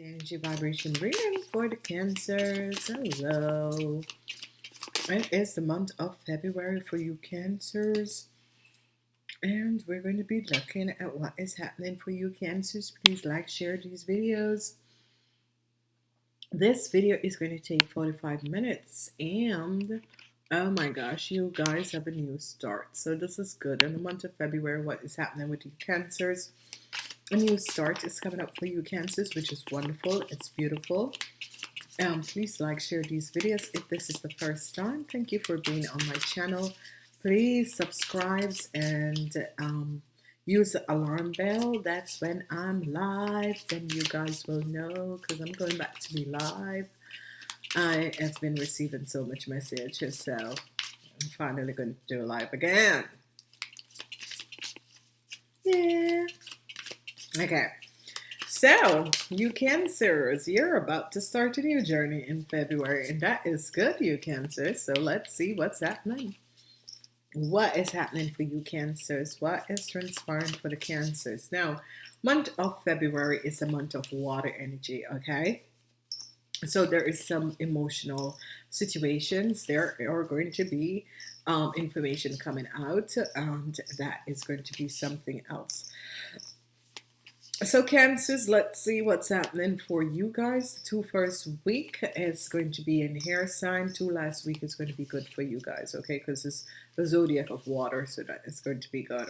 energy vibration reading for the cancers. Hello. It is the month of february for you cancers and we're going to be looking at what is happening for you cancers. Please like share these videos. This video is going to take 45 minutes and oh my gosh you guys have a new start. So this is good. In the month of february what is happening with you cancers? A new start is coming up for you cancers which is wonderful. It's beautiful. Um please like share these videos if this is the first time. Thank you for being on my channel please subscribe and um, use the alarm bell. That's when I'm live then you guys will know because I'm going back to be live. I have been receiving so much messages so I'm finally going to do live again. Yeah. Okay, so you cancers, you're about to start a new journey in February, and that is good, you cancers. So let's see what's happening. What is happening for you cancers? What is transpiring for the cancers? Now, month of February is a month of water energy, okay? So there is some emotional situations. There are going to be um, information coming out, and that is going to be something else. So Cancers, let's see what's happening for you guys. The two first week is going to be in hair sign. Two last week is going to be good for you guys, okay? Because it's the zodiac of water, so that is going to be good.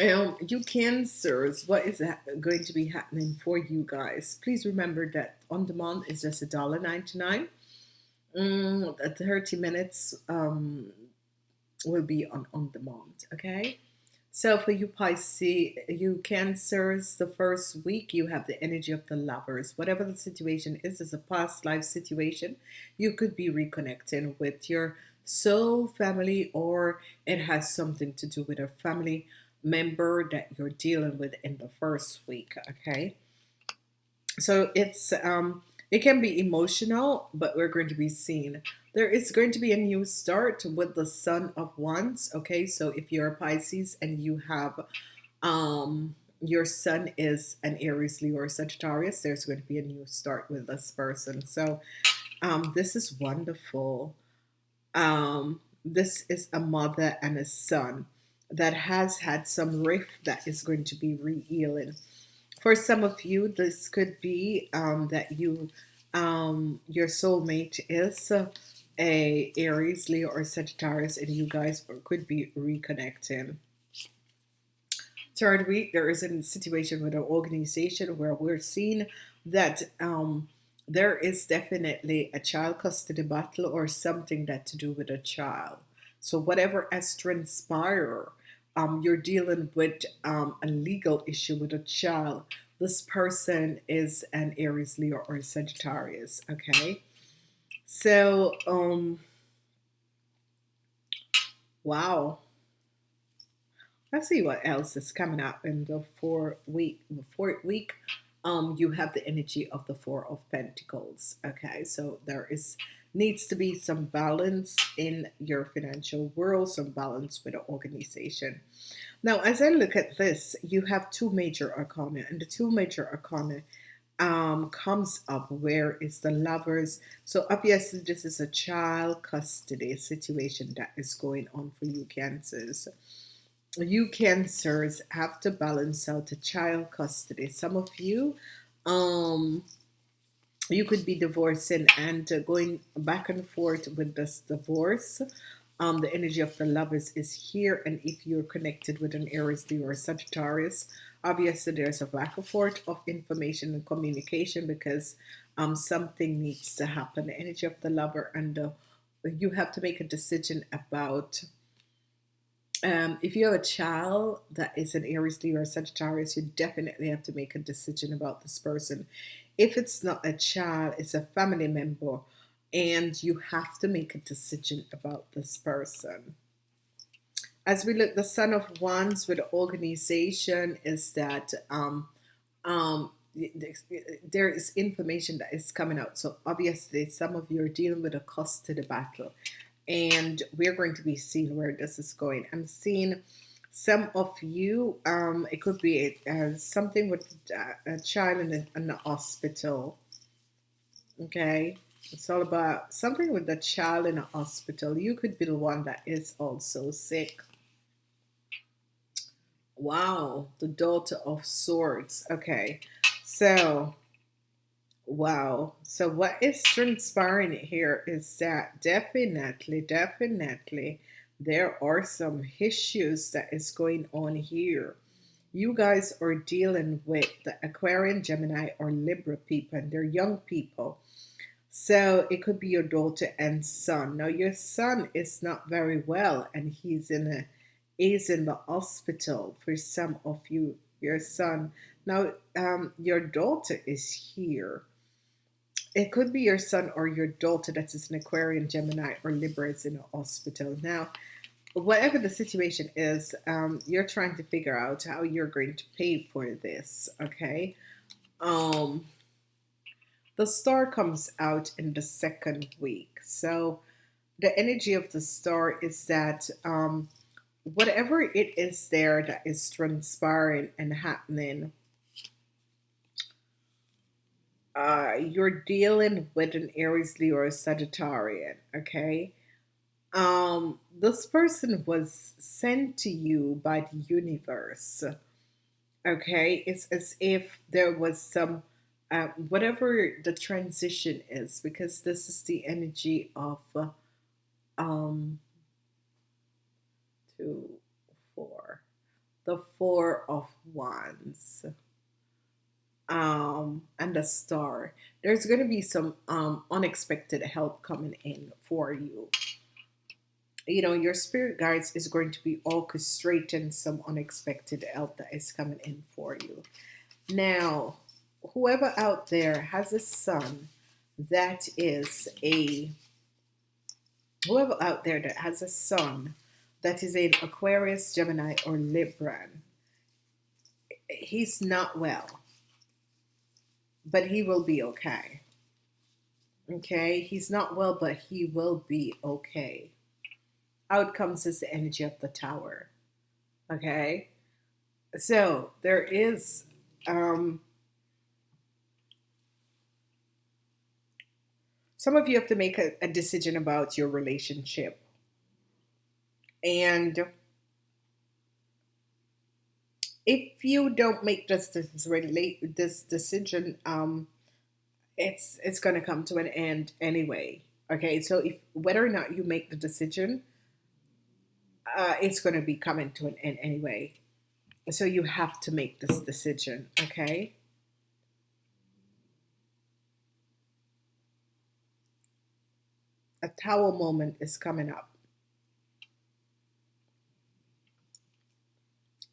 Um, you Cancers, what is going to be happening for you guys? Please remember that on demand is just a dollar ninety nine. Mm, 30 minutes um, will be on on demand, okay? So for you Pisces, you Cancers, the first week you have the energy of the lovers. Whatever the situation is, is a past life situation. You could be reconnecting with your soul family or it has something to do with a family member that you're dealing with in the first week, okay? So it's um it can be emotional, but we're going to be seen. There is going to be a new start with the Sun of Wands. Okay, so if you're a Pisces and you have um, your Sun is an Aries, Leo, or Sagittarius, there's going to be a new start with this person. So um, this is wonderful. Um, this is a mother and a son that has had some rift that is going to be re-healing. For some of you, this could be um, that you, um, your soulmate is a Aries, Leo, or Sagittarius, and you guys could be reconnecting. Third week, there is a situation with an organization where we're seeing that um, there is definitely a child custody battle or something that to do with a child. So whatever has transpired, um, you're dealing with um, a legal issue with a child. This person is an Aries, Leo, or Sagittarius, okay? So, um, wow. Let's see what else is coming up in the four week, the fourth week. Um, you have the energy of the Four of Pentacles. Okay, so there is needs to be some balance in your financial world, some balance with the organization. Now, as I look at this, you have two major arcana, and the two major arcana um, comes up where is the lovers. So obviously this is a child custody situation that is going on for you cancers. You cancers have to balance out the child custody. Some of you, um, you could be divorcing and going back and forth with this divorce. Um, the energy of the lovers is here. And if you're connected with an Aries, Leo, or Sagittarius, obviously there's a lack of of information and communication because um, something needs to happen. The energy of the lover and the, you have to make a decision about um, if you have a child that is an Aries, Leo, or Sagittarius, you definitely have to make a decision about this person. If it's not a child, it's a family member, and you have to make a decision about this person. As we look, the Son of Wands with organization is that um, um, there is information that is coming out. So obviously, some of you are dealing with a cost to the battle, and we're going to be seeing where this is going. I'm seeing some of you. Um, it could be uh, something with a child in, a, in the hospital. Okay, it's all about something with the child in a hospital. You could be the one that is also sick. Wow, the daughter of swords. Okay, so wow. So what is transpiring here is that definitely, definitely there are some issues that is going on here. You guys are dealing with the Aquarian, Gemini, or Libra people, and they're young people. So it could be your daughter and son. Now your son is not very well, and he's in a is in the hospital for some of you, your son. Now, um, your daughter is here. It could be your son or your daughter that is an Aquarian, Gemini, or Libra is in the hospital. Now, whatever the situation is, um, you're trying to figure out how you're going to pay for this, okay? Um, the star comes out in the second week. So the energy of the star is that um, whatever it is there that is transpiring and happening, uh, you're dealing with an Aries, Leo, Sagittarian, okay? Um, this person was sent to you by the universe, okay? It's as if there was some, uh, whatever the transition is, because this is the energy of, uh, um, two, four. The Four of Wands. Um, and the Star. There's going to be some um, unexpected help coming in for you. You know, your spirit guides is going to be orchestrating some unexpected help that is coming in for you. Now, whoever out there has a son that is a whoever out there that has a son that is in Aquarius, Gemini, or Libran, he's not well, but he will be okay. Okay, he's not well, but he will be okay. Outcomes is the energy of the tower. Okay, so there is um, some of you have to make a, a decision about your relationship and if you don't make this this, relate, this decision, um, it's it's going to come to an end anyway. Okay, so if whether or not you make the decision, uh, it's going to be coming to an end anyway. So you have to make this decision. Okay. A tower moment is coming up.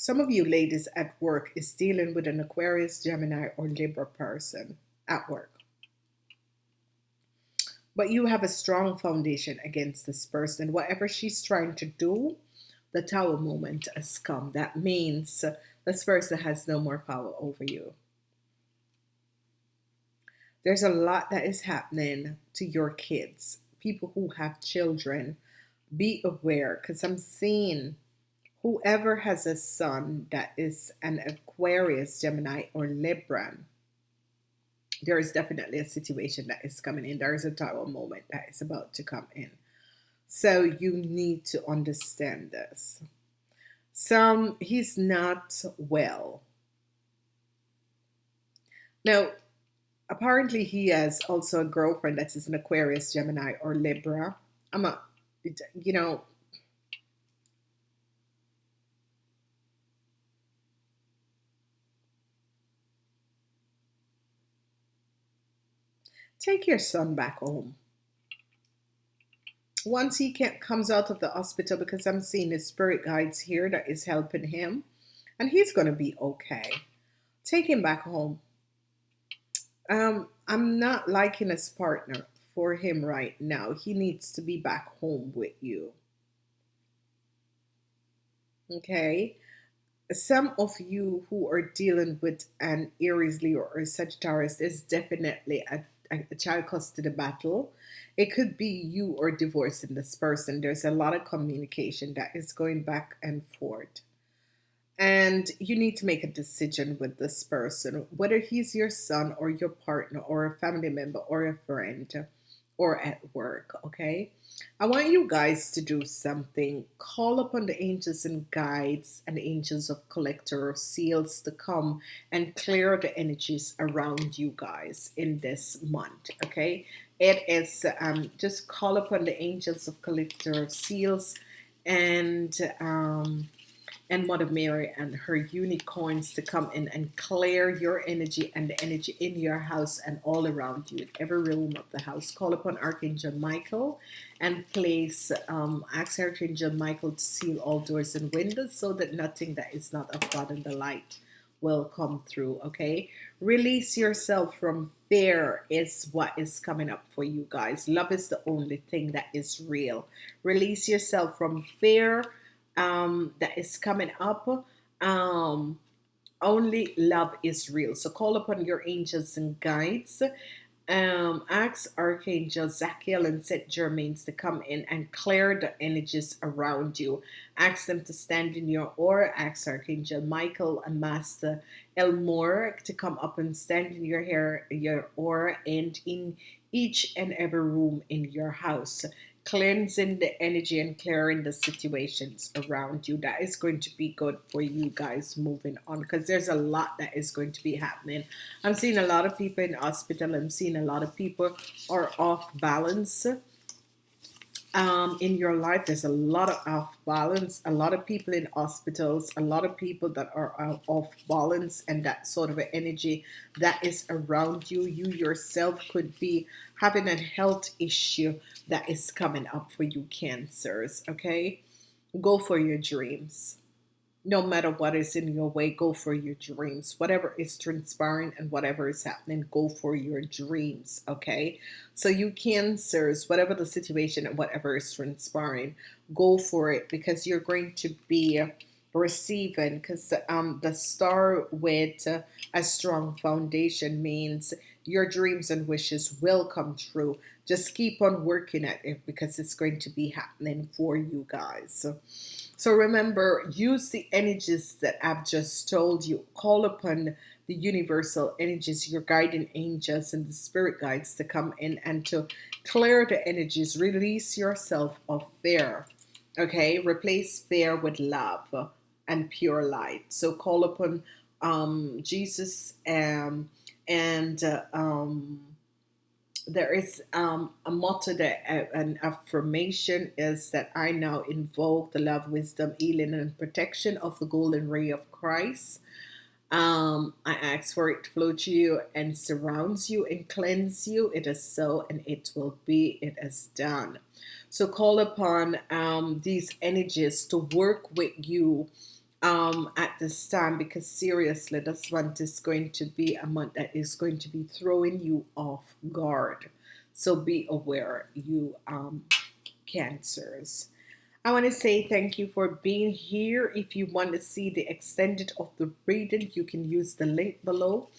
Some of you ladies at work is dealing with an Aquarius, Gemini, or Libra person at work. But you have a strong foundation against this person. Whatever she's trying to do, the tower moment has come. That means this person has no more power over you. There's a lot that is happening to your kids, people who have children. Be aware because I'm seeing whoever has a son that is an Aquarius, Gemini, or Libra, there is definitely a situation that is coming in. There is a tower moment that is about to come in. So you need to understand this. Some, he's not well. Now, apparently he has also a girlfriend that is an Aquarius, Gemini, or Libra. I'm a, you know, Take your son back home. Once he comes out of the hospital, because I'm seeing his spirit guides here that is helping him, and he's going to be okay. Take him back home. Um, I'm not liking his partner for him right now. He needs to be back home with you. Okay. Some of you who are dealing with an Aries, Leo, or Sagittarius is definitely a, a, child custody battle. It could be you or divorcing this person. There's a lot of communication that is going back and forth and you need to make a decision with this person, whether he's your son or your partner or a family member or a friend or at work. Okay. I want you guys to do something. Call upon the angels and guides and angels of collector seals to come and clear the energies around you guys in this month. Okay. It is um, just call upon the angels of collector of seals and um, and Mother Mary and her unicorns to come in and clear your energy and the energy in your house and all around you in every room of the house. Call upon Archangel Michael and place, um, ask Archangel Michael to seal all doors and windows so that nothing that is not of God and the light will come through. Okay, release yourself from fear, is what is coming up for you guys. Love is the only thing that is real. Release yourself from fear um, that is coming up. Um, only love is real. So call upon your angels and guides. Um, ask Archangel Zadkiel and Saint Germains to come in and clear the energies around you. Ask them to stand in your aura. Ask Archangel Michael and Master El Morya to come up and stand in your hair, your aura, and in each and every room in your house cleansing the energy and clearing the situations around you that is going to be good for you guys moving on because there's a lot that is going to be happening. I'm seeing a lot of people in hospital. I'm seeing a lot of people are off balance um, in your life. There's a lot of off balance, a lot of people in hospitals, a lot of people that are off balance, and that sort of energy that is around you. You yourself could be having a health issue that is coming up for you, cancers. Okay, go for your dreams no matter what is in your way, go for your dreams. Whatever is transpiring and whatever is happening, go for your dreams. Okay. So, you cancers, whatever the situation and whatever is transpiring, go for it because you're going to be receiving because um, the star with a strong foundation means your dreams and wishes will come true. Just keep on working at it because it's going to be happening for you guys. So remember, use the energies that I've just told you. Call upon the universal energies, your guiding angels and the spirit guides to come in and to clear the energies. Release yourself of fear. Okay, replace fear with love and pure light. So call upon um, Jesus um, and uh, um, there is um, a motto that uh, an affirmation is that I now invoke the love, wisdom, healing, and protection of the golden ray of Christ. Um, I ask for it to flow to you and surrounds you and cleanse you. It is so, and it will be. It is done. So call upon um, these energies to work with you um, at this time because seriously, this month is going to be a month that is going to be throwing you off guard. So be aware, you um, cancers. I want to say thank you for being here. If you want to see the extended of the reading, you can use the link below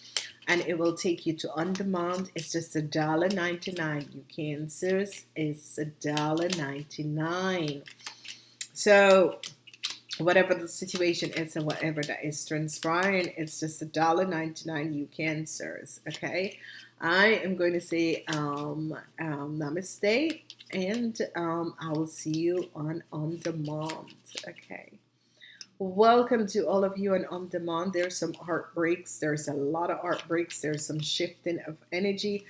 and it will take you to on demand. It's just a dollar ninety nine. You cancers, it's a dollar ninety nine. So whatever the situation is and whatever that is. Transpiring it's just a dollar 99 you cancers okay? I am going to say um, um, namaste and um, I will see you on on demand okay? Welcome to all of you on on demand. There's some heartbreaks. There's a lot of heartbreaks. There's some shifting of energy.